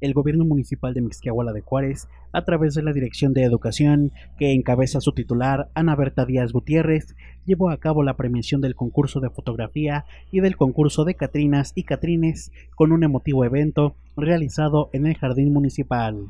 el gobierno municipal de Mixquiahuala de Juárez, a través de la Dirección de Educación, que encabeza su titular, Ana Berta Díaz Gutiérrez, llevó a cabo la premiación del concurso de fotografía y del concurso de Catrinas y Catrines con un emotivo evento realizado en el Jardín Municipal.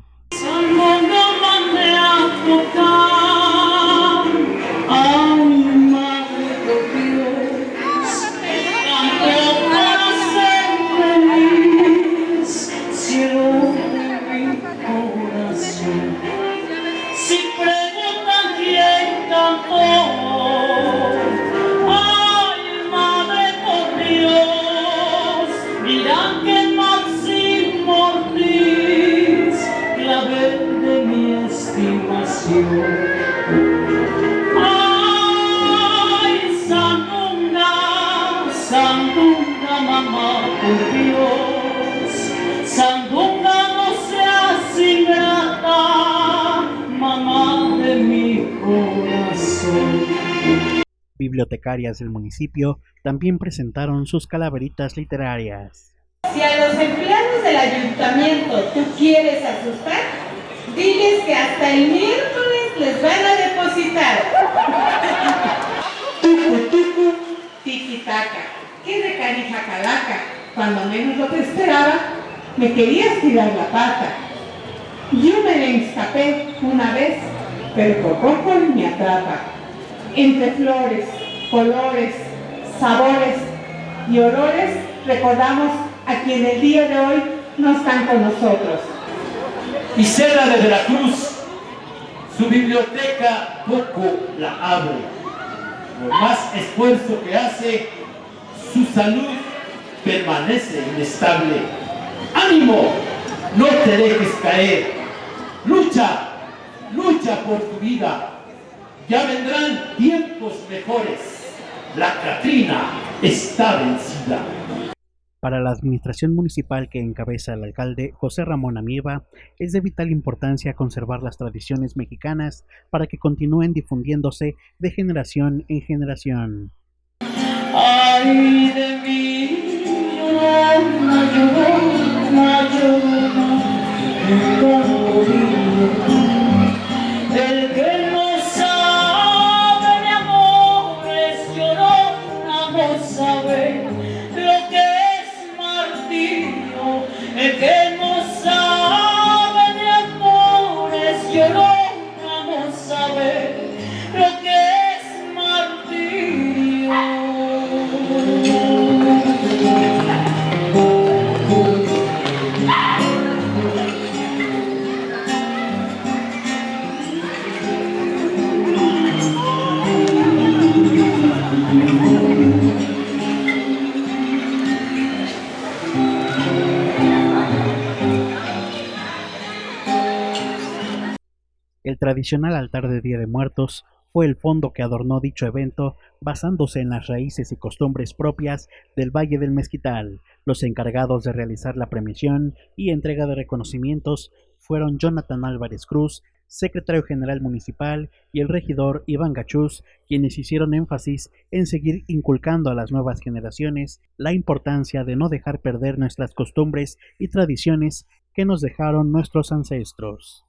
Bibliotecarias del municipio también presentaron sus calaveritas literarias. Si a los empleados del ayuntamiento tú quieres asustar, diles que hasta el miércoles les van a depositar. Tucu, tucu, tiki taka. Qué de carija calaca. Cuando menos lo que esperaba, me querías tirar la pata. Yo me le escapé una vez, pero por poco me atrapa. Entre flores, colores, sabores y olores, recordamos a quien el día de hoy no están con nosotros. Isela de Veracruz, su biblioteca poco la abre. Por más esfuerzo que hace, su salud permanece inestable. ¡Ánimo! No te dejes caer. Lucha, lucha por tu vida. Ya vendrán tiempos mejores. La Catrina está vencida. Para la administración municipal que encabeza el alcalde José Ramón Amieva, es de vital importancia conservar las tradiciones mexicanas para que continúen difundiéndose de generación en generación. El tradicional altar de Día de Muertos fue el fondo que adornó dicho evento basándose en las raíces y costumbres propias del Valle del Mezquital. Los encargados de realizar la premiación y entrega de reconocimientos fueron Jonathan Álvarez Cruz, secretario general municipal, y el regidor Iván Gachús, quienes hicieron énfasis en seguir inculcando a las nuevas generaciones la importancia de no dejar perder nuestras costumbres y tradiciones que nos dejaron nuestros ancestros.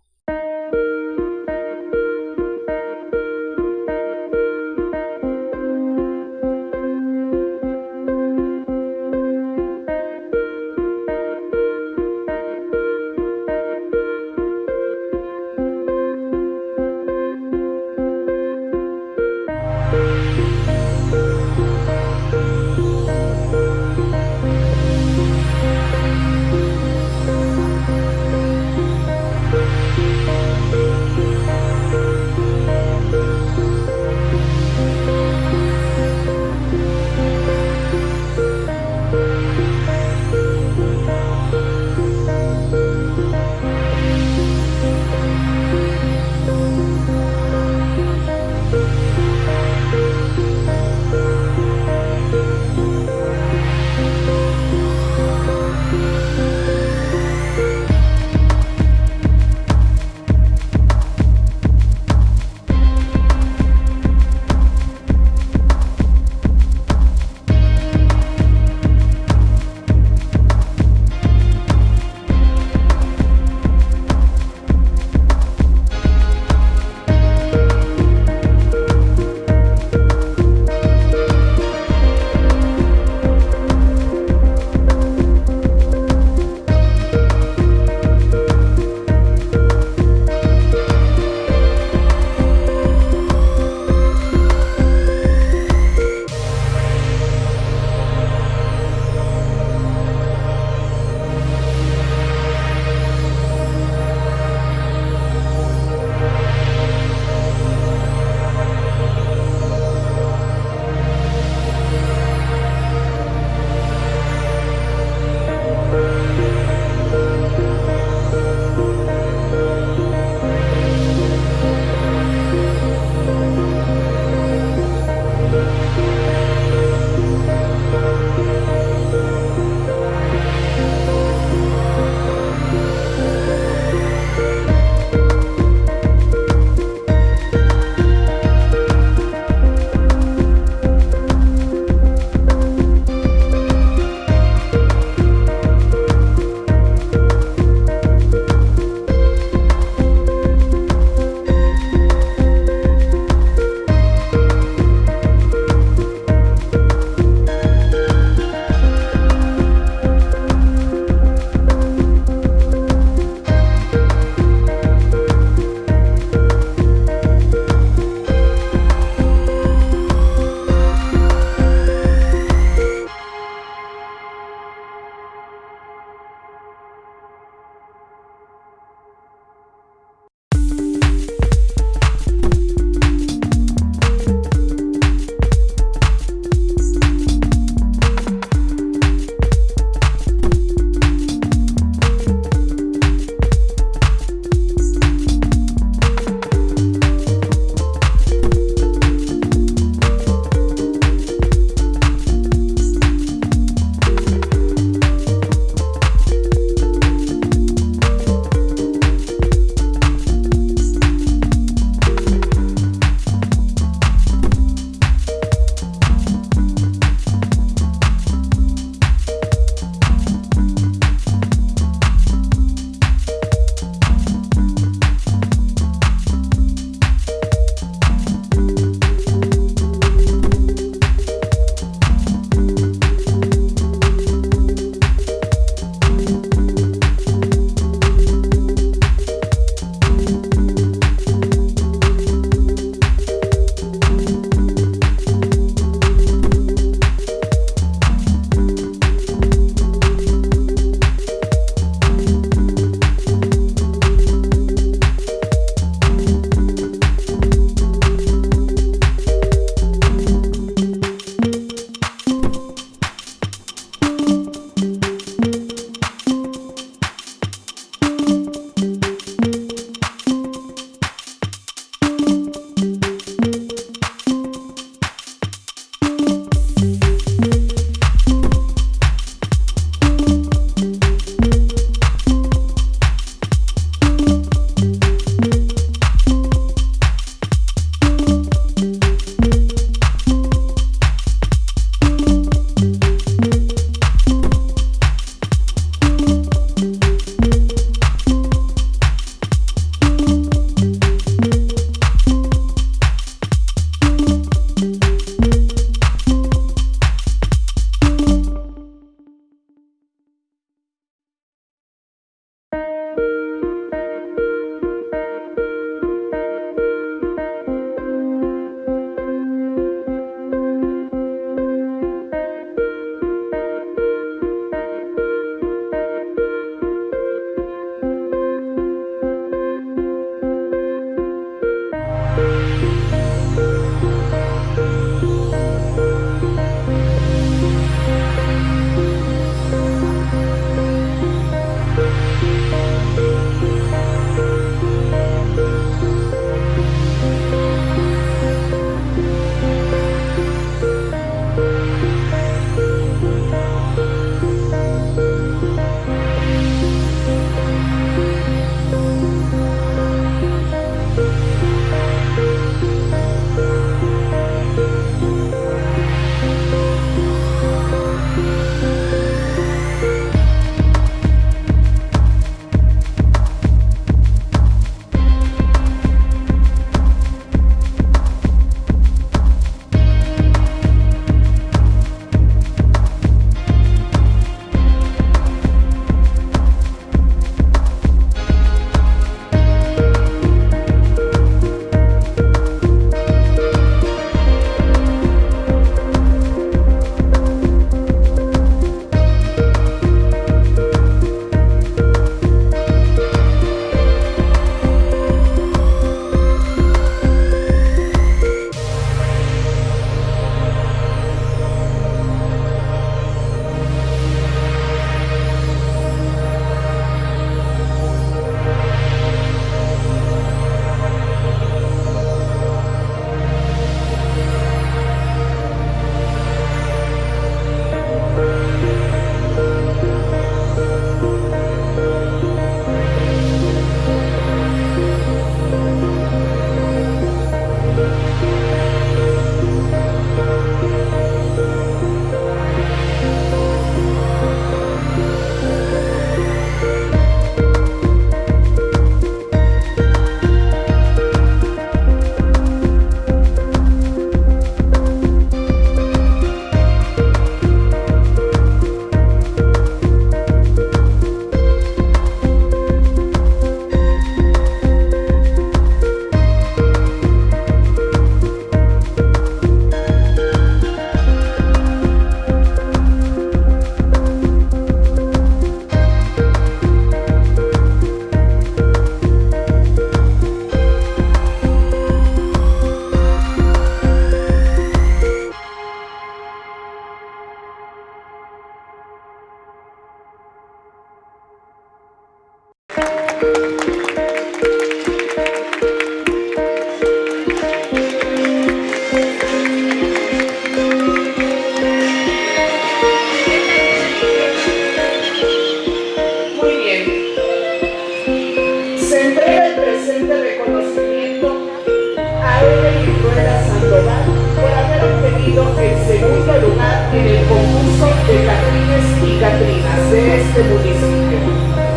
segundo lugar en el concurso de Catrines y Catrinas de este municipio.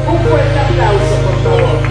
Un fuerte aplauso, por favor.